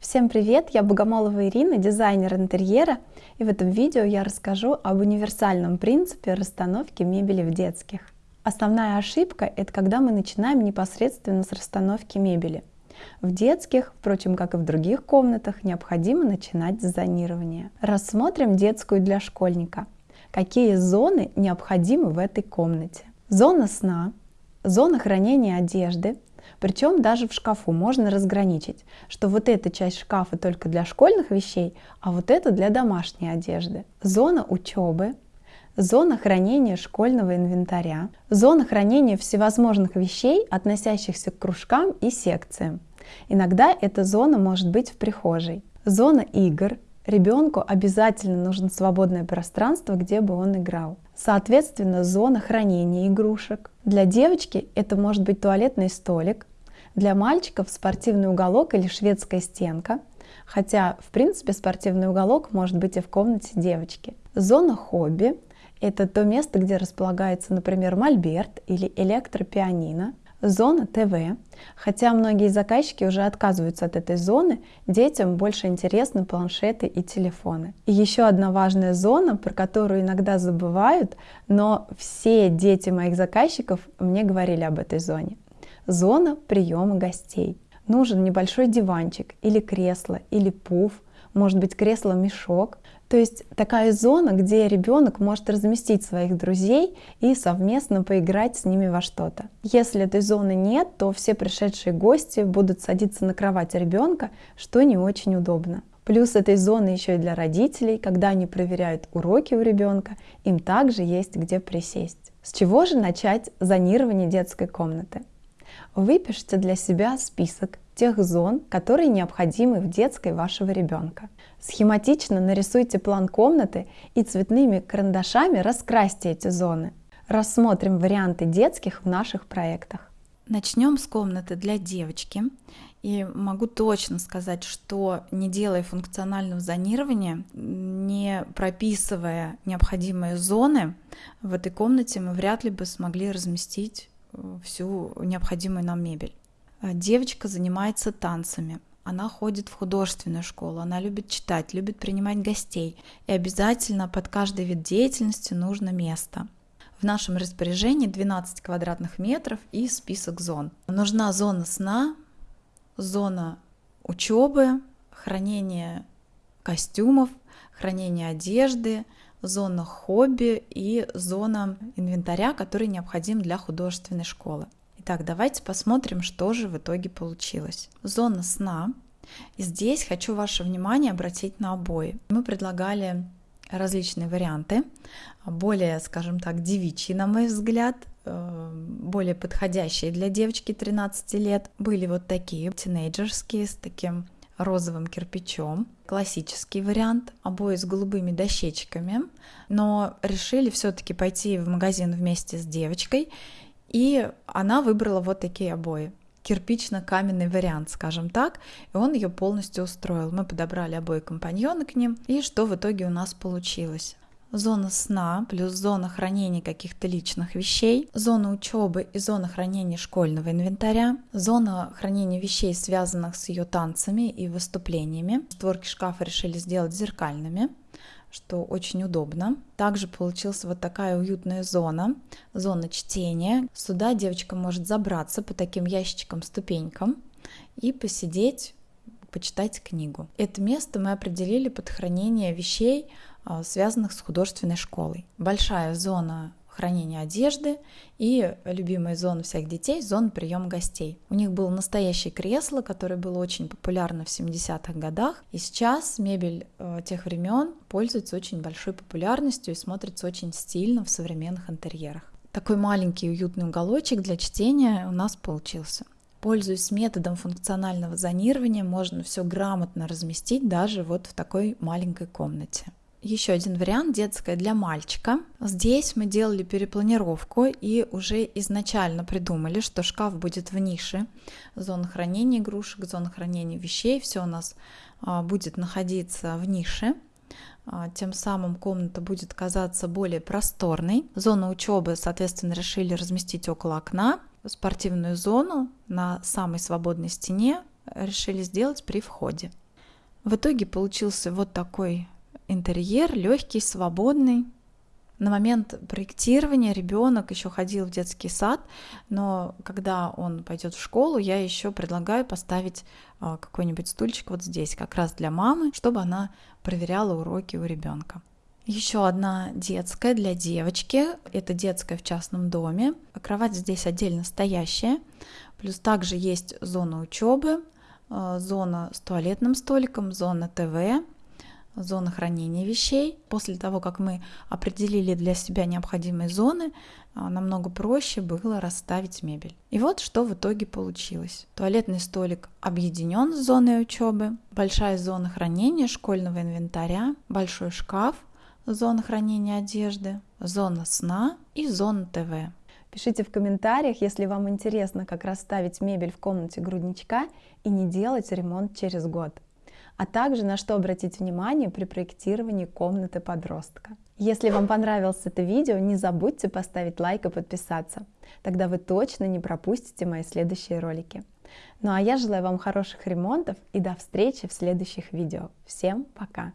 Всем привет! Я Богомолова Ирина, дизайнер интерьера, и в этом видео я расскажу об универсальном принципе расстановки мебели в детских. Основная ошибка – это когда мы начинаем непосредственно с расстановки мебели. В детских, впрочем, как и в других комнатах, необходимо начинать с зонирования. Рассмотрим детскую для школьника. Какие зоны необходимы в этой комнате? Зона сна, зона хранения одежды, причем даже в шкафу можно разграничить, что вот эта часть шкафа только для школьных вещей, а вот это для домашней одежды. Зона учебы, зона хранения школьного инвентаря, зона хранения всевозможных вещей, относящихся к кружкам и секциям. Иногда эта зона может быть в прихожей. Зона игр. Ребенку обязательно нужно свободное пространство, где бы он играл. Соответственно, зона хранения игрушек. Для девочки это может быть туалетный столик, для мальчиков спортивный уголок или шведская стенка, хотя в принципе спортивный уголок может быть и в комнате девочки. Зона хобби – это то место, где располагается, например, мольберт или электропианино. Зона ТВ. Хотя многие заказчики уже отказываются от этой зоны, детям больше интересны планшеты и телефоны. И еще одна важная зона, про которую иногда забывают, но все дети моих заказчиков мне говорили об этой зоне. Зона приема гостей. Нужен небольшой диванчик или кресло, или пуф, может быть кресло-мешок, то есть такая зона, где ребенок может разместить своих друзей и совместно поиграть с ними во что-то. Если этой зоны нет, то все пришедшие гости будут садиться на кровать ребенка, что не очень удобно. Плюс этой зоны еще и для родителей, когда они проверяют уроки у ребенка, им также есть где присесть. С чего же начать зонирование детской комнаты? Выпишите для себя список тех зон, которые необходимы в детской вашего ребенка. Схематично нарисуйте план комнаты и цветными карандашами раскрасьте эти зоны. Рассмотрим варианты детских в наших проектах. Начнем с комнаты для девочки. И могу точно сказать, что не делая функционального зонирования, не прописывая необходимые зоны, в этой комнате мы вряд ли бы смогли разместить э, всю необходимую нам мебель. Э, девочка занимается танцами. Она ходит в художественную школу, она любит читать, любит принимать гостей. И обязательно под каждый вид деятельности нужно место. В нашем распоряжении 12 квадратных метров и список зон. Нужна зона сна, зона учебы, хранение костюмов, хранение одежды, зона хобби и зона инвентаря, который необходим для художественной школы. Итак, давайте посмотрим, что же в итоге получилось. Зона сна. И здесь хочу ваше внимание обратить на обои. Мы предлагали различные варианты, более, скажем так, девичьи, на мой взгляд, э, более подходящие для девочки 13 лет. Были вот такие, тинейджерские, с таким розовым кирпичом. Классический вариант, обои с голубыми дощечками, но решили все-таки пойти в магазин вместе с девочкой и она выбрала вот такие обои кирпично-каменный вариант, скажем так, и он ее полностью устроил. Мы подобрали обои компаньоны к ним, и что в итоге у нас получилось? Зона сна плюс зона хранения каких-то личных вещей, зона учебы и зона хранения школьного инвентаря, зона хранения вещей, связанных с ее танцами и выступлениями. Створки шкафа решили сделать зеркальными, что очень удобно. Также получилась вот такая уютная зона, зона чтения. Сюда девочка может забраться по таким ящичкам-ступенькам и посидеть, почитать книгу. Это место мы определили под хранение вещей, а, связанных с художественной школой. Большая зона хранения одежды и любимая зона всех детей – зона приема гостей. У них было настоящее кресло, которое было очень популярно в 70-х годах, и сейчас мебель э, тех времен пользуется очень большой популярностью и смотрится очень стильно в современных интерьерах. Такой маленький уютный уголочек для чтения у нас получился. Пользуясь методом функционального зонирования, можно все грамотно разместить даже вот в такой маленькой комнате. Еще один вариант детская для мальчика. Здесь мы делали перепланировку и уже изначально придумали, что шкаф будет в нише. Зона хранения игрушек, зона хранения вещей, все у нас а, будет находиться в нише. А, тем самым комната будет казаться более просторной. Зону учебы, соответственно, решили разместить около окна. Спортивную зону на самой свободной стене решили сделать при входе. В итоге получился вот такой интерьер, легкий, свободный. На момент проектирования ребенок еще ходил в детский сад, но когда он пойдет в школу, я еще предлагаю поставить а, какой-нибудь стульчик вот здесь, как раз для мамы, чтобы она проверяла уроки у ребенка. Еще одна детская для девочки. Это детская в частном доме. Кровать здесь отдельно стоящая. Плюс также есть зона учебы, э, зона с туалетным столиком, зона ТВ, зона хранения вещей. После того, как мы определили для себя необходимые зоны, э, намного проще было расставить мебель. И вот что в итоге получилось. Туалетный столик объединен с зоной учебы, большая зона хранения школьного инвентаря, большой шкаф, зона хранения одежды, зона сна и зона ТВ. Пишите в комментариях, если вам интересно, как расставить мебель в комнате грудничка и не делать ремонт через год, а также на что обратить внимание при проектировании комнаты подростка. Если вам понравилось это видео, не забудьте поставить лайк и подписаться. Тогда вы точно не пропустите мои следующие ролики. Ну а я желаю вам хороших ремонтов и до встречи в следующих видео. Всем пока!